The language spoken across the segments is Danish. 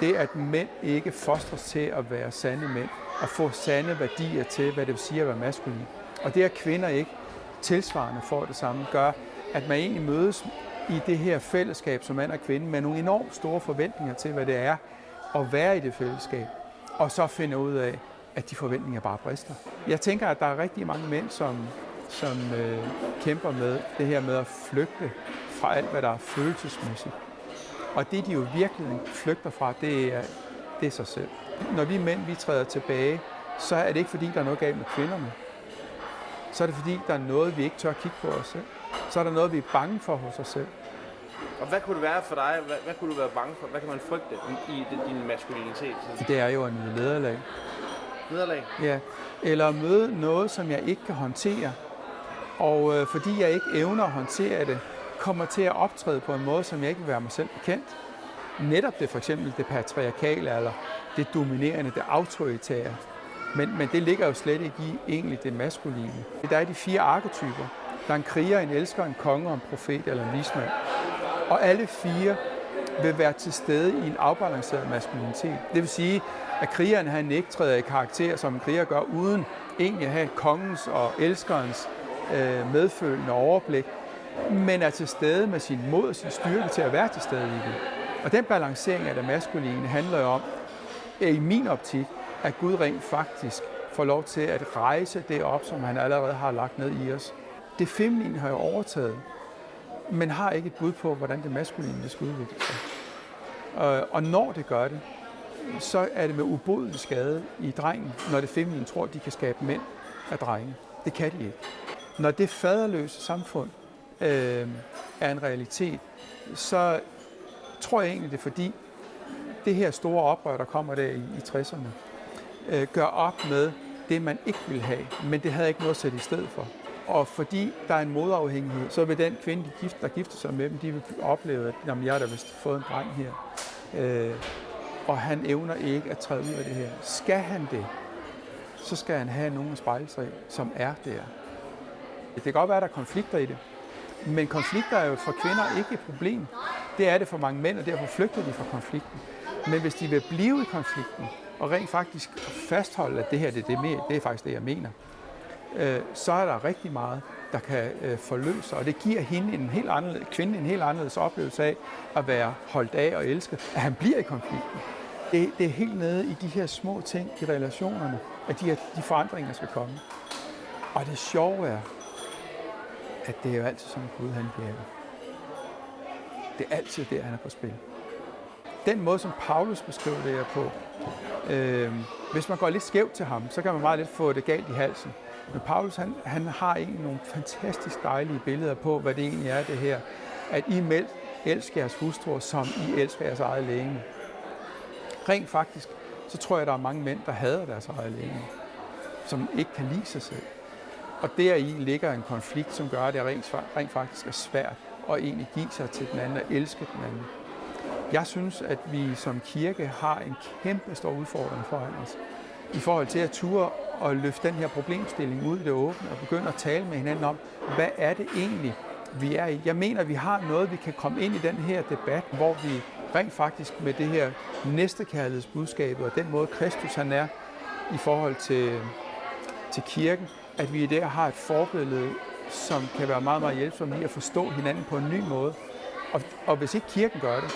Det, at mænd ikke fostres til at være sande mænd, og få sande værdier til, hvad det vil sige at være maskulin. Og det, at kvinder ikke tilsvarende får det samme, gør, at man egentlig mødes i det her fællesskab som mand og kvinde med nogle enormt store forventninger til, hvad det er at være i det fællesskab, og så finde ud af, at de forventninger bare brister. Jeg tænker, at der er rigtig mange mænd, som, som øh, kæmper med det her med at flygte fra alt, hvad der er følelsesmæssigt. Og det, de jo virkelig flygter fra, det er, det er sig selv. Når vi mænd vi træder tilbage, så er det ikke fordi, der er noget galt med kvinderne. Så er det fordi, der er noget, vi ikke tør kigge på os selv. Så er der noget, vi er bange for hos os selv. Og hvad kunne det være for dig? Hvad, hvad kunne du være bange for? Hvad kan man frygte i din maskulinitet? Det er jo en nederlag. Nederlag? Ja. Eller at møde noget, som jeg ikke kan håndtere. Og øh, fordi jeg ikke evner at håndtere det, kommer til at optræde på en måde, som jeg ikke vil være mig selv bekendt. Netop det for eksempel det patriarkale, eller det dominerende, det autoritære. Men, men det ligger jo slet ikke i egentlig det maskuline. Der er de fire arketyper. Der er en kriger, en elsker, en konge, en profet eller en vismand. Og alle fire vil være til stede i en afbalanceret maskulinitet. Det vil sige, at krigeren han ikke træder i karakter, som en kriger gør, uden egentlig at have kongens og elskerens øh, medfølende overblik, men er til stede med sin mod og sin styrke til at være til stede i det. Og den balancering af det maskuline handler jo om, i min optik, at Gud rent faktisk får lov til at rejse det op, som han allerede har lagt ned i os. Det feminine har jo overtaget, men har ikke et bud på, hvordan det maskuline skal udvikle sig. Og når det gør det, så er det med ubodelig skade i drengen, når det feminine tror, at de kan skabe mænd af drenge. Det kan de ikke. Når det faderløse samfund øh, er en realitet, så tror jeg egentlig, det er fordi, det her store oprør, der kommer der i, i 60'erne, øh, gør op med det, man ikke vil have, men det havde ikke noget at sætte i stedet for. Og fordi der er en modafhængighed, så vil den kvinde, de gift, der gifter sig med dem, de vil opleve, at jamen, jeg har da vist fået en dreng her. Øh, og han evner ikke at træde ud af det her. Skal han det, så skal han have nogen at spejle sig som er der. Det kan godt være, at der er konflikter i det, men konflikter er jo for kvinder ikke et problem. Det er det for mange mænd, og derfor flygter de fra konflikten. Men hvis de vil blive i konflikten, og rent faktisk fastholde, at det her det, det, er, det er faktisk det, jeg mener, øh, så er der rigtig meget, der kan øh, forløse, og det giver hende en helt anderledes, kvinde en helt anderledes oplevelse af at være holdt af og elsket, at han bliver i konflikten. Det, det er helt nede i de her små ting i relationerne, at de, her, de forandringer skal komme. Og det sjove er, at det er jo altid sådan, Gud han virker. Det er altid der, han er på spil. Den måde, som Paulus beskriver det her på, øh, hvis man går lidt skævt til ham, så kan man meget lidt få det galt i halsen. Men Paulus, han, han har egentlig nogle fantastisk dejlige billeder på, hvad det egentlig er det her, at I meld elsker jeres hustruer, som I elsker jeres eget læge. Rent faktisk, så tror jeg, at der er mange mænd, der hader deres eget læge, som ikke kan lide sig selv. Og deri ligger en konflikt, som gør, at det rent, rent faktisk er svært at egentlig give sig til den anden og elske den anden. Jeg synes, at vi som kirke har en kæmpe stor udfordring foran os i forhold til at ture og løfte den her problemstilling ud i det åbne og begynde at tale med hinanden om, hvad er det egentlig, vi er i. Jeg mener, at vi har noget, vi kan komme ind i den her debat, hvor vi rent faktisk med det her næstekærlighedsbudskab og den måde, Kristus han er i forhold til, til kirken, at vi der har et forbillede, som kan være meget, meget hjælpsomt i at forstå hinanden på en ny måde. Og, og hvis ikke kirken gør det,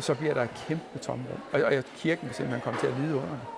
så bliver der et kæmpe tomrum. Og, og kirken vil simpelthen komme til at lide under det.